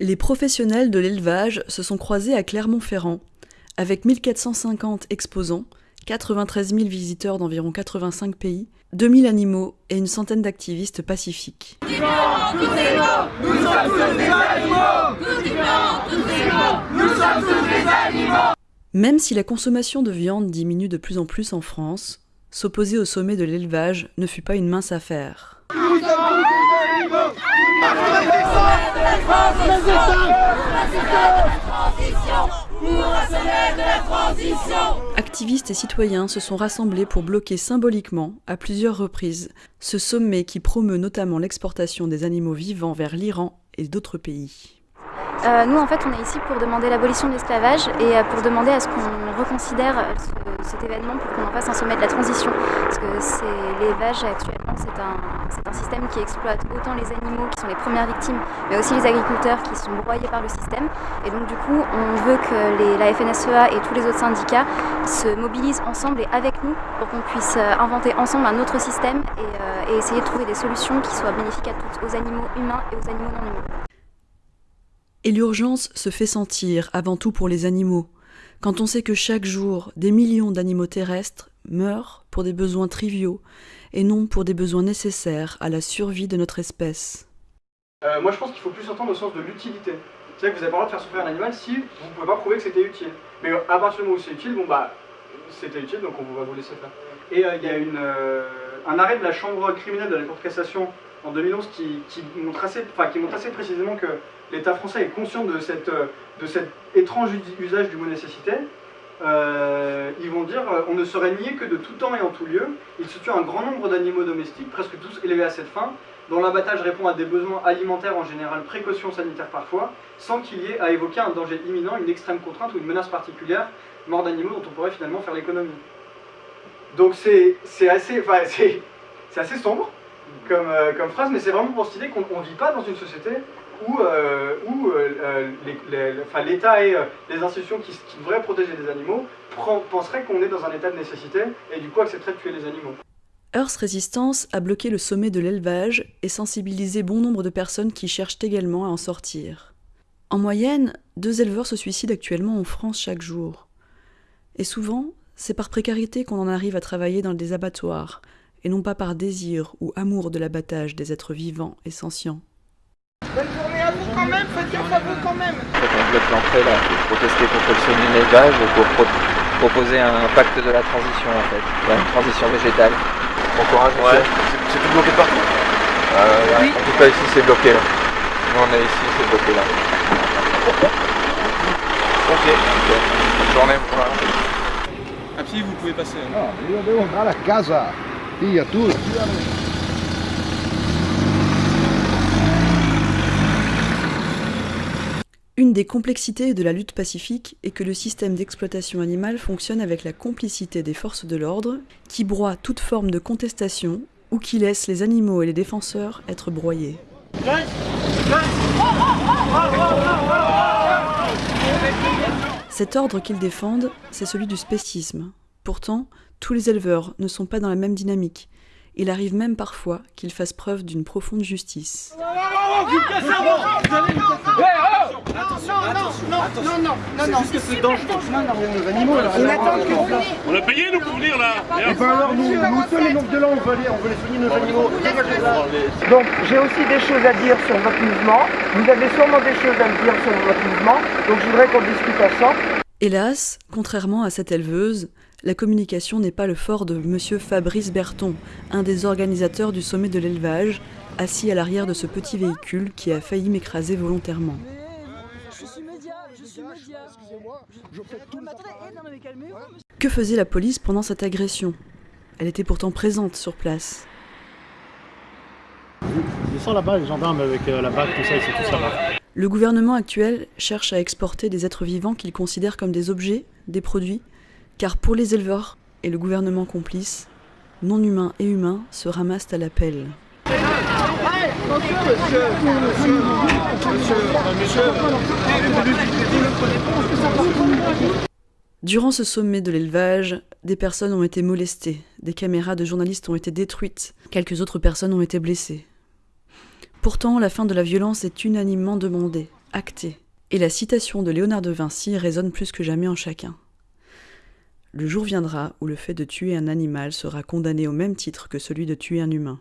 Les professionnels de l'élevage se sont croisés à Clermont-Ferrand, avec 1450 exposants, 93 000 visiteurs d'environ 85 pays, 2000 animaux et une centaine d'activistes pacifiques. Même si la consommation de viande diminue de plus en plus en France, s'opposer au sommet de l'élevage ne fut pas une mince affaire. Activistes et citoyens se sont rassemblés pour bloquer symboliquement, à plusieurs reprises, ce sommet qui promeut notamment l'exportation des animaux vivants vers l'Iran et d'autres pays. Euh, nous, en fait, on est ici pour demander l'abolition de l'esclavage et euh, pour demander à ce qu'on reconsidère euh, cet événement pour qu'on en fasse un sommet de la transition. Parce que l'élevage actuellement, c'est un, un, système qui exploite autant les animaux qui sont les premières victimes, mais aussi les agriculteurs qui sont broyés par le système. Et donc, du coup, on veut que les, la FNSEA et tous les autres syndicats se mobilisent ensemble et avec nous pour qu'on puisse inventer ensemble un autre système et, et essayer de trouver des solutions qui soient bénéfiques à tous, aux animaux humains et aux animaux non humains. Et l'urgence se fait sentir avant tout pour les animaux, quand on sait que chaque jour des millions d'animaux terrestres meurent pour des besoins triviaux et non pour des besoins nécessaires à la survie de notre espèce. Euh, moi je pense qu'il faut plus entendre au sens de l'utilité. C'est-à-dire que vous n'avez pas le droit de faire souffrir un animal si vous ne pouvez pas prouver que c'était utile. Mais à partir du moment où c'est utile, bon bah c'était utile donc on va vous laisser faire. Et euh, il y a une, euh, un arrêt de la chambre criminelle de la Cour de cassation en 2011 qui, qui, montre assez, qui montre assez précisément que l'État français est conscient de, cette, de cet étrange usage du mot nécessité. Euh, ils vont dire euh, on ne saurait nier que de tout temps et en tout lieu, il se tue un grand nombre d'animaux domestiques, presque tous élevés à cette fin, dont l'abattage répond à des besoins alimentaires en général, précautions sanitaires parfois, sans qu'il y ait à évoquer un danger imminent, une extrême contrainte ou une menace particulière, mort d'animaux dont on pourrait finalement faire l'économie. Donc c'est assez, assez sombre, comme, euh, comme phrase, mais c'est vraiment pour cette idée qu'on ne vit pas dans une société où, euh, où euh, l'État et les institutions qui, devraient protéger les animaux penseraient qu'on est dans un état de nécessité et du coup accepteraient de tuer les animaux. Earth Resistance a bloqué le sommet de l'élevage et sensibilisé bon nombre de personnes qui cherchent également à en sortir. En moyenne, deux éleveurs se suicident actuellement en France chaque jour. Et souvent, c'est par précarité qu'on en arrive à travailler dans des abattoirs, et non pas par désir ou amour de l'abattage des êtres vivants et sentients. Bonne journée à vous quand même, faites gaffe à vous quand même on bloque l'entrée là pour protester contre le semi élevage et pour proposer un pacte de la transition en fait, la transition végétale. Bon courage ouais. C'est tout bloqué partout? Euh, oui. En tout cas ici c'est bloqué là. Nous on est ici, c'est bloqué là. Ok. Bonne journée, bon courage. À pied vous pouvez passer. Non, io devo andare a casa. Via tu. Une des complexités de la lutte pacifique est que le système d'exploitation animale fonctionne avec la complicité des forces de l'ordre, qui broient toute forme de contestation ou qui laissent les animaux et les défenseurs être broyés. Cet ordre qu'ils défendent, c'est celui du spécisme. Pourtant, tous les éleveurs ne sont pas dans la même dynamique. Il arrive même parfois qu'ils fassent preuve d'une profonde justice. On a payé nous pour venir là Et ben alors nous, nous sommes les de là, on veut aller, on veut les soigner nos animaux. Donc j'ai aussi des choses à dire sur votre mouvement. Vous avez sûrement des choses à me dire sur votre mouvement. Donc je voudrais qu'on discute ensemble. Hélas, contrairement à cette éleveuse, la communication n'est pas le fort de M. Fabrice Berton, un des organisateurs du sommet de l'élevage, assis à l'arrière de ce petit véhicule qui a failli m'écraser volontairement. Que faisait la police pendant cette agression? Elle était pourtant présente sur place. là-bas, les gendarmes avec la bague, tout ça, c'est tout ça. Le gouvernement actuel cherche à exporter des êtres vivants qu'il considère comme des objets, des produits, car pour les éleveurs et le gouvernement complice, non humains et humains se ramassent à la pelle. Durant ce sommet de l'élevage, des personnes ont été molestées, des caméras de journalistes ont été détruites, quelques autres personnes ont été blessées. Pourtant, la fin de la violence est unanimement demandée, acté, et la citation de Léonard de Vinci résonne plus que jamais en chacun. Le jour viendra où le fait de tuer un animal sera condamné au même titre que celui de tuer un humain.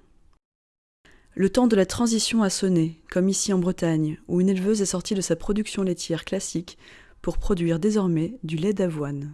Le temps de la transition a sonné, comme ici en Bretagne, où une éleveuse est sortie de sa production laitière classique pour produire désormais du lait d'avoine.